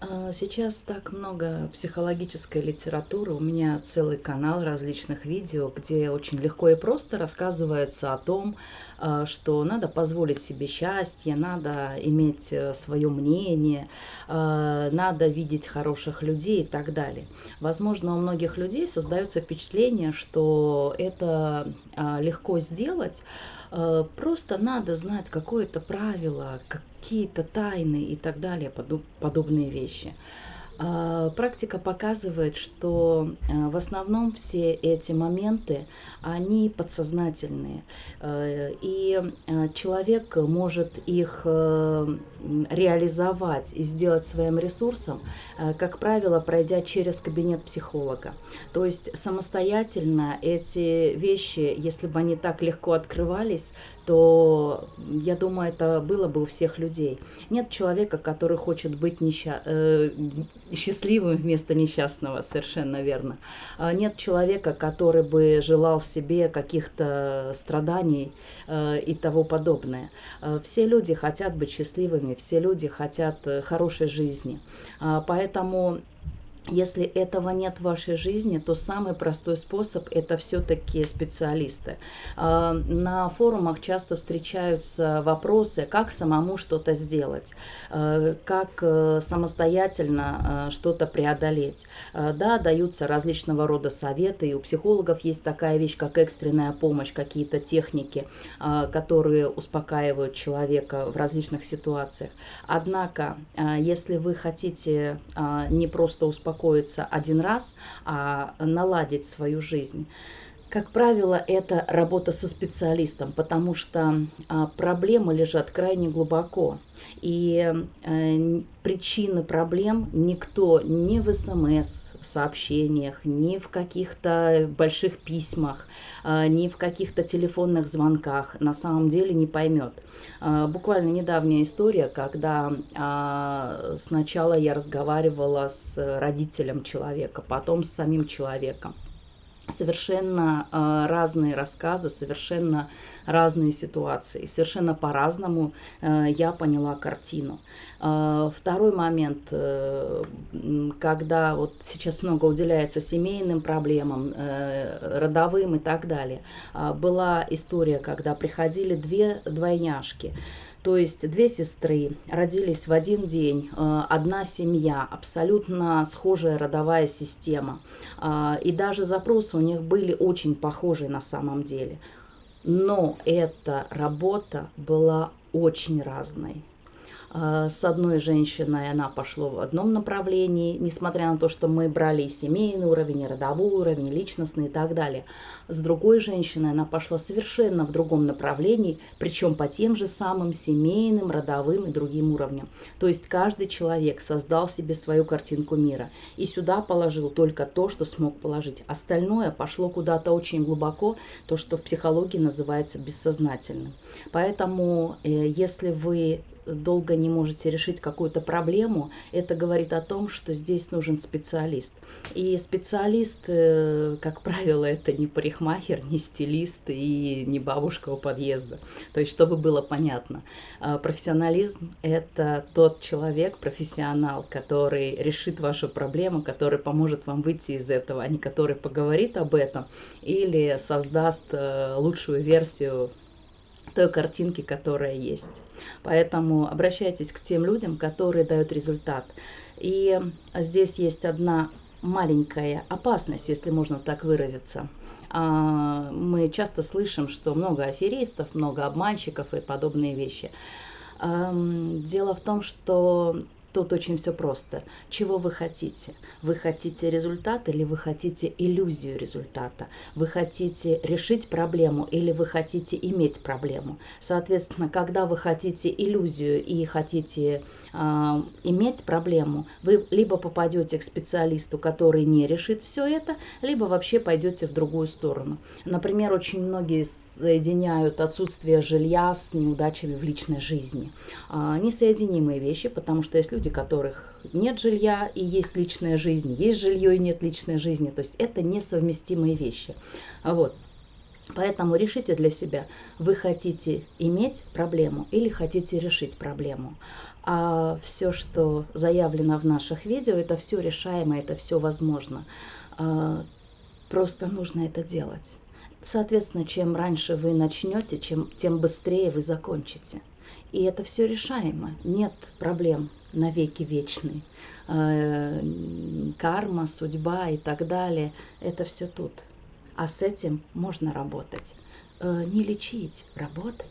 А, Сейчас так много психологической литературы, у меня целый канал различных видео, где очень легко и просто рассказывается о том, а, что надо позволить себе счастье, надо иметь свое мнение, а, надо видеть хороших людей и так далее. Возможно, у многих людей создается впечатление, что это легко сделать, просто надо знать какое-то правило, какие-то тайны и так далее, подоб- подобные вещи. А, Практика показывает, что а, в основном все эти моменты, они подсознательные. Э, И а, человек может их э, реализовать и сделать своим ресурсом, э, как правило, пройдя через кабинет психолога. То есть самостоятельно эти вещи, если бы они так легко открывались, то, я думаю, это было бы у всех людей. Нет человека, который хочет быть несча- э, счастливым вместо несчастного, совершенно верно. А Нет человека, который бы желал себе каких-то страданий э, и того подобное. Э, Все люди хотят быть счастливыми, все люди хотят э, хорошей жизни. А, Поэтому если этого нет в вашей жизни, то самый простой способ– это все-таки специалисты. А, На форумах часто встречаются вопросы, как самому что-то сделать, э, как э, самостоятельно э, что-то преодолеть. Э, Да, даются различного рода советы, и у психологов есть такая вещь, как экстренная помощь, какие-то техники, а, которые успокаивают человека в различных ситуациях. Однако, а, если вы хотите а, не просто успокоиться один раз, а наладить свою жизнь, как правило, это работа со специалистом, потому что а, проблемы лежат крайне глубоко. И э, причины проблем никто ни в СМС сообщениях, ни в каких-то больших письмах, а, ни в каких-то телефонных звонках на самом деле не поймет. А, Буквально недавняя история, когда сначала я разговаривала с родителем человека, потом с самим человеком совершенно э, разные рассказы, совершенно разные ситуации. Совершенно по-разному э, я поняла картину. Э, второй момент, э, когда вот сейчас много уделяется семейным проблемам, э, родовым и так далее. Была история, когда приходили две двойняшки. То есть две сестры родились в один день, э, одна семья, абсолютно схожая родовая система. А, И даже запросы у них были очень похожие на самом деле. Но эта работа была очень разной. А, С одной женщиной она пошла в одном направлении, несмотря на то, что мы брали и семейный уровень, и родовой уровень, и личностный и так далее. С другой женщиной она пошла совершенно в другом направлении, причем по тем же самым семейным, родовым и другим уровням. То есть каждый человек создал себе свою картинку мира и сюда положил только то, что смог положить. Остальное пошло куда-то очень глубоко, то, что в психологии называется бессознательным. Поэтому, э, если вы долго не можете решить какую-то проблему, это говорит о том, что здесь нужен специалист. И специалист, э, как правило, это не парикмахер, не стилист и не бабушка у подъезда. То есть, чтобы было понятно, а, профессионализм – это тот человек, профессионал, который решит вашу проблему, который поможет вам выйти из этого, а не который поговорит об этом или создаст э, лучшую версию той картинки, которая есть. Поэтому обращайтесь к тем людям, которые дают результат. И здесь есть одна маленькая опасность, если можно так выразиться. А, Мы часто слышим, что много аферистов, много обманщиков и подобные вещи. Дело в том, что тут очень все просто. Чего вы хотите? Вы хотите результат или вы хотите иллюзию результата? Вы хотите решить проблему или вы хотите иметь проблему? Соответственно, когда вы хотите иллюзию и хотите а, иметь проблему, вы либо попадете к специалисту, который не решит все это, либо вообще пойдете в другую сторону. Например, очень многие соединяют отсутствие жилья с неудачами в личной жизни. А, Несоединимые вещи, потому что есть люди, которых нет жилья и есть личная жизнь, есть жилье и нет личной жизни. То есть это несовместимые вещи. Вот. Поэтому решите для себя, вы хотите иметь проблему или хотите решить проблему. А все, что заявлено в наших видео, это все решаемо, это все возможно. А, просто нужно это делать. Соответственно, чем раньше вы начнете, чем, тем быстрее вы закончите. И это все решаемо. Нет проблем навеки вечный. Э, карма, судьба и так далее. Это все тут. А с этим можно работать. Э, не лечить, работать.